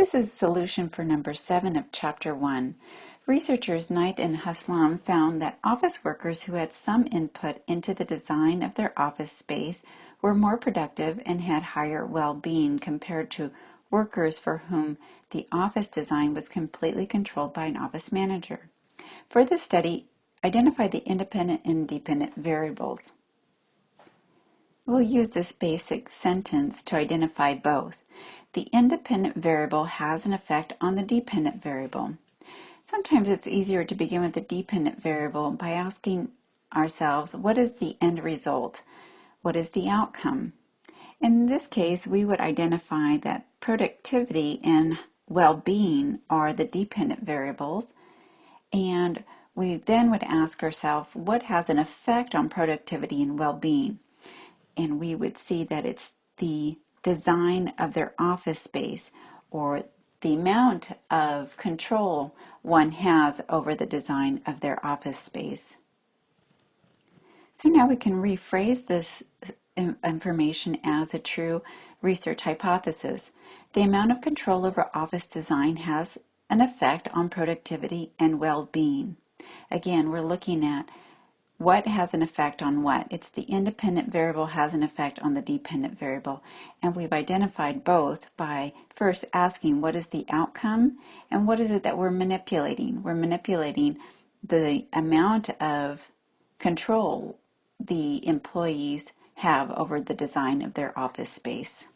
This is solution for number 7 of chapter 1. Researchers Knight and Haslam found that office workers who had some input into the design of their office space were more productive and had higher well-being compared to workers for whom the office design was completely controlled by an office manager. For this study, identify the independent and dependent variables. We'll use this basic sentence to identify both. The independent variable has an effect on the dependent variable. Sometimes it's easier to begin with the dependent variable by asking ourselves, what is the end result? What is the outcome? In this case, we would identify that productivity and well-being are the dependent variables, and we then would ask ourselves, what has an effect on productivity and well-being? And we would see that it's the design of their office space or the amount of control one has over the design of their office space. So now we can rephrase this information as a true research hypothesis. The amount of control over office design has an effect on productivity and well-being. Again, we're looking at what has an effect on what? It's the independent variable has an effect on the dependent variable. And we've identified both by first asking what is the outcome and what is it that we're manipulating? We're manipulating the amount of control the employees have over the design of their office space.